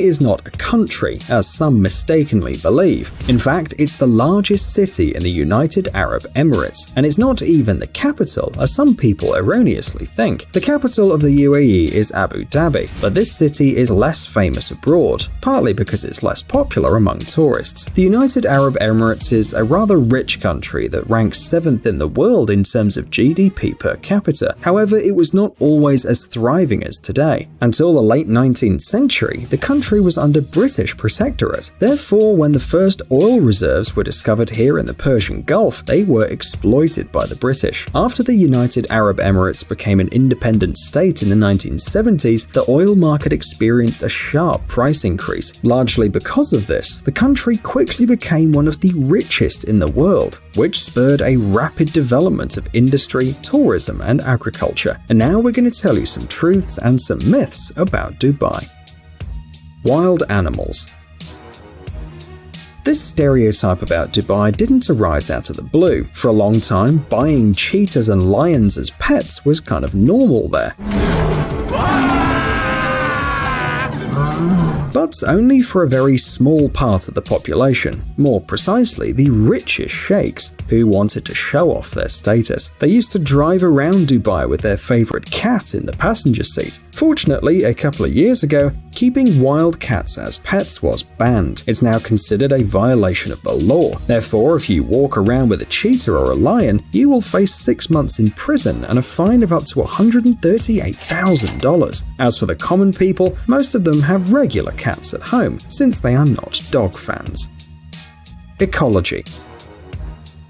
is not a country, as some mistakenly believe. In fact, it's the largest city in the United Arab Emirates, and it's not even the capital, as some people erroneously think. The capital of the UAE is Abu Dhabi, but this city is less famous abroad, partly because it's less popular among tourists. The United Arab Emirates is a rather rich country that ranks 7th in the world in terms of GDP per capita. However, it was not always as thriving as today. Until the late 19th century, the country was under British protectorate. Therefore, when the first oil reserves were discovered here in the Persian Gulf, they were exploited by the British. After the United Arab Emirates became an independent state in the 1970s, the oil market experienced a sharp price increase. Largely because of this, the country quickly became one of the richest in the world, which spurred a rapid development of industry, tourism, and agriculture. And now we're going to tell you some truths and some myths about Dubai. Wild animals. This stereotype about Dubai didn't arise out of the blue. For a long time, buying cheetahs and lions as pets was kind of normal there but only for a very small part of the population, more precisely the richest sheikhs, who wanted to show off their status. They used to drive around Dubai with their favorite cat in the passenger seat. Fortunately, a couple of years ago, keeping wild cats as pets was banned. It's now considered a violation of the law. Therefore, if you walk around with a cheetah or a lion, you will face six months in prison and a fine of up to $138,000. As for the common people, most of them have regular cats at home, since they are not dog fans. Ecology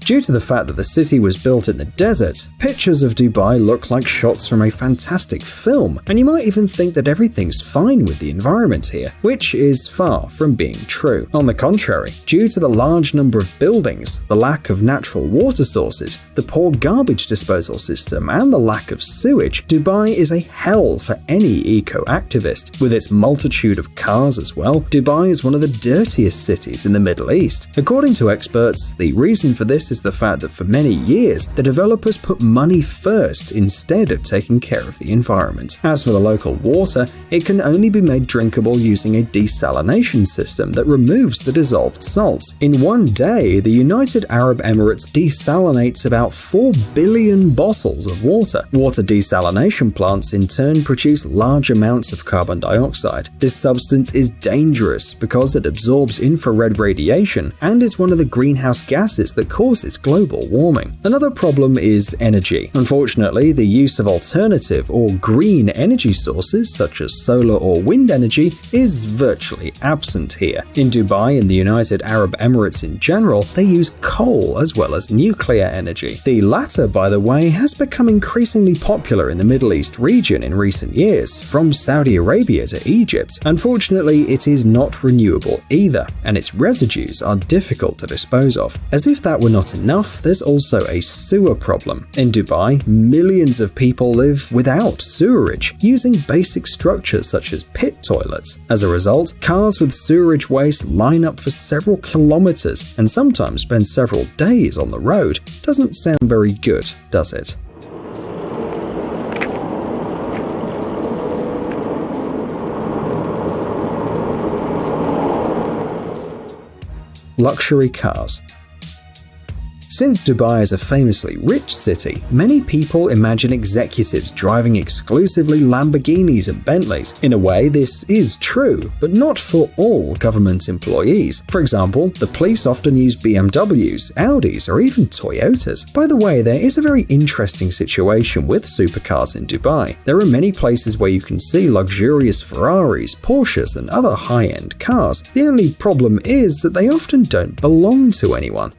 Due to the fact that the city was built in the desert, pictures of Dubai look like shots from a fantastic film, and you might even think that everything's fine with the environment here, which is far from being true. On the contrary, due to the large number of buildings, the lack of natural water sources, the poor garbage disposal system, and the lack of sewage, Dubai is a hell for any eco-activist. With its multitude of cars as well, Dubai is one of the dirtiest cities in the Middle East. According to experts, the reason for this is the fact that for many years, the developers put money first instead of taking care of the environment. As for the local water, it can only be made drinkable using a desalination system that removes the dissolved salts. In one day, the United Arab Emirates desalinates about 4 billion bottles of water. Water desalination plants in turn produce large amounts of carbon dioxide. This substance is dangerous because it absorbs infrared radiation and is one of the greenhouse gases that cause causes global warming. Another problem is energy. Unfortunately, the use of alternative or green energy sources such as solar or wind energy is virtually absent here. In Dubai and the United Arab Emirates in general, they use coal as well as nuclear energy. The latter, by the way, has become increasingly popular in the Middle East region in recent years, from Saudi Arabia to Egypt. Unfortunately, it is not renewable either, and its residues are difficult to dispose of. As if that were not enough, there's also a sewer problem. In Dubai, millions of people live without sewerage, using basic structures such as pit toilets. As a result, cars with sewerage waste line up for several kilometers and sometimes spend several days on the road. Doesn't sound very good, does it? Luxury cars since Dubai is a famously rich city, many people imagine executives driving exclusively Lamborghinis and Bentleys. In a way, this is true, but not for all government employees. For example, the police often use BMWs, Audis, or even Toyotas. By the way, there is a very interesting situation with supercars in Dubai. There are many places where you can see luxurious Ferraris, Porsches, and other high-end cars. The only problem is that they often don't belong to anyone.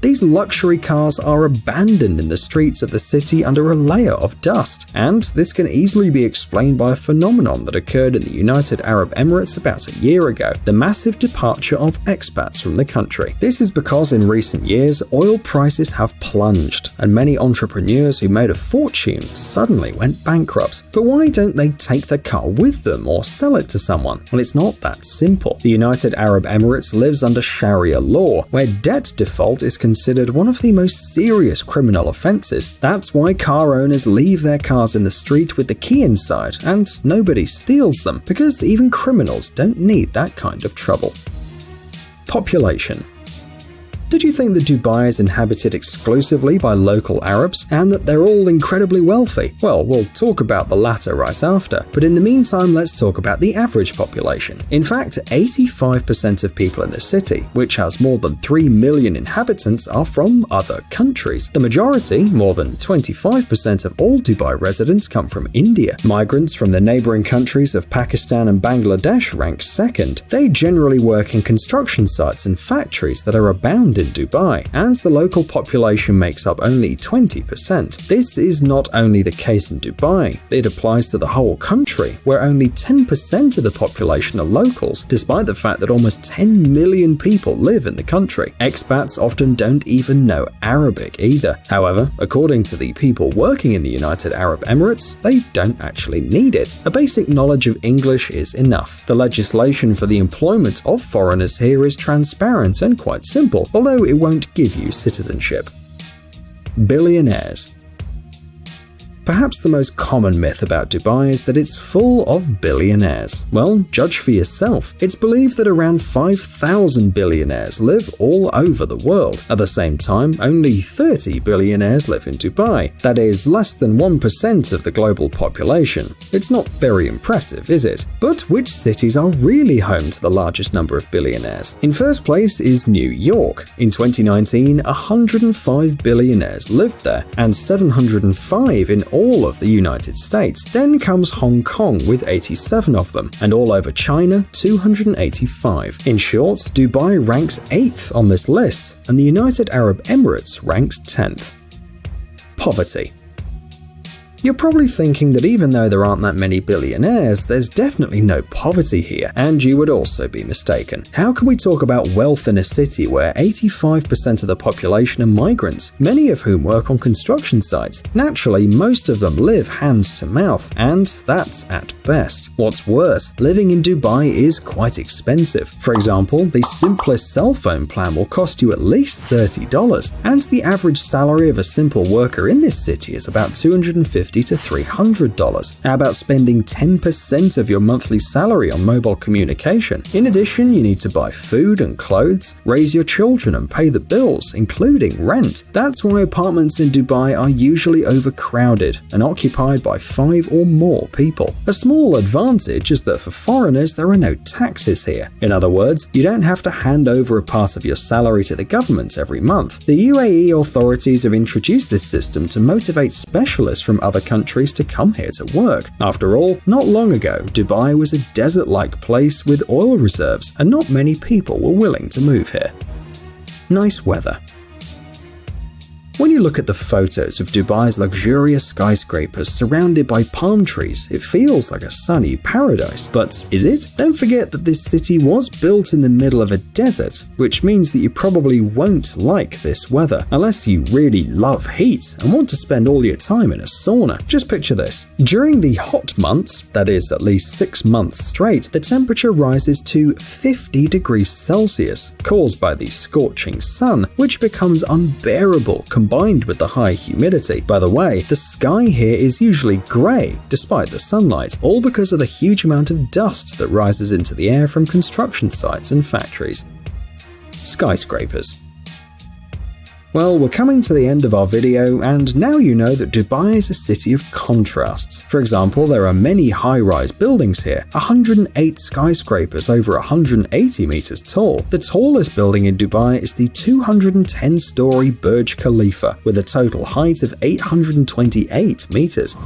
These luxury cars are abandoned in the streets of the city under a layer of dust, and this can easily be explained by a phenomenon that occurred in the United Arab Emirates about a year ago the massive departure of expats from the country. This is because in recent years, oil prices have plunged, and many entrepreneurs who made a fortune suddenly went bankrupt. But why don't they take the car with them or sell it to someone? Well, it's not that simple. The United Arab Emirates lives under Sharia law, where debt default is considered considered one of the most serious criminal offences. That's why car owners leave their cars in the street with the key inside and nobody steals them, because even criminals don't need that kind of trouble. Population did you think that Dubai is inhabited exclusively by local Arabs and that they're all incredibly wealthy? Well, we'll talk about the latter right after, but in the meantime, let's talk about the average population. In fact, 85% of people in the city, which has more than 3 million inhabitants, are from other countries. The majority, more than 25% of all Dubai residents, come from India. Migrants from the neighboring countries of Pakistan and Bangladesh rank second. They generally work in construction sites and factories that are abound in Dubai, and the local population makes up only 20%. This is not only the case in Dubai, it applies to the whole country, where only 10% of the population are locals, despite the fact that almost 10 million people live in the country. Expats often don't even know Arabic either. However, according to the people working in the United Arab Emirates, they don't actually need it. A basic knowledge of English is enough. The legislation for the employment of foreigners here is transparent and quite simple, although although it won't give you citizenship. Billionaires Perhaps the most common myth about Dubai is that it's full of billionaires. Well, judge for yourself. It's believed that around 5,000 billionaires live all over the world. At the same time, only 30 billionaires live in Dubai. That is less than 1% of the global population. It's not very impressive, is it? But which cities are really home to the largest number of billionaires? In first place is New York. In 2019, 105 billionaires lived there, and 705 in all of the United States. Then comes Hong Kong with 87 of them, and all over China, 285. In short, Dubai ranks 8th on this list, and the United Arab Emirates ranks 10th. Poverty you're probably thinking that even though there aren't that many billionaires, there's definitely no poverty here, and you would also be mistaken. How can we talk about wealth in a city where 85% of the population are migrants, many of whom work on construction sites? Naturally, most of them live hand to mouth, and that's at best. What's worse, living in Dubai is quite expensive. For example, the simplest cell phone plan will cost you at least $30, and the average salary of a simple worker in this city is about 250 $250 to $300. How about spending 10% of your monthly salary on mobile communication? In addition, you need to buy food and clothes, raise your children, and pay the bills, including rent. That's why apartments in Dubai are usually overcrowded and occupied by five or more people. A small advantage is that for foreigners, there are no taxes here. In other words, you don't have to hand over a part of your salary to the government every month. The UAE authorities have introduced this system to motivate specialists from other other countries to come here to work. After all, not long ago, Dubai was a desert like place with oil reserves, and not many people were willing to move here. Nice weather. When you look at the photos of Dubai's luxurious skyscrapers surrounded by palm trees, it feels like a sunny paradise. But is it? Don't forget that this city was built in the middle of a desert, which means that you probably won't like this weather, unless you really love heat and want to spend all your time in a sauna. Just picture this. During the hot months, that is at least six months straight, the temperature rises to 50 degrees Celsius, caused by the scorching sun, which becomes unbearable combined with the high humidity. By the way, the sky here is usually grey despite the sunlight, all because of the huge amount of dust that rises into the air from construction sites and factories. Skyscrapers well, we're coming to the end of our video, and now you know that Dubai is a city of contrasts. For example, there are many high-rise buildings here, 108 skyscrapers over 180 meters tall. The tallest building in Dubai is the 210-story Burj Khalifa, with a total height of 828 meters.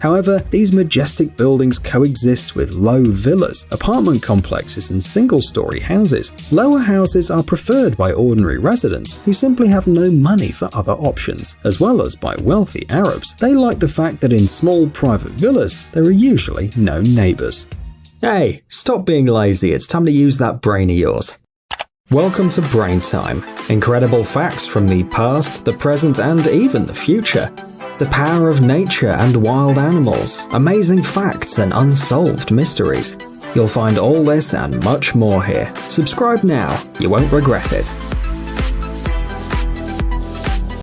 However, these majestic buildings coexist with low villas, apartment complexes, and single story houses. Lower houses are preferred by ordinary residents who simply have no money for other options, as well as by wealthy Arabs. They like the fact that in small private villas, there are usually no neighbors. Hey, stop being lazy, it's time to use that brain of yours. Welcome to Brain Time. Incredible facts from the past, the present, and even the future the power of nature and wild animals, amazing facts and unsolved mysteries. You'll find all this and much more here. Subscribe now, you won't regret it.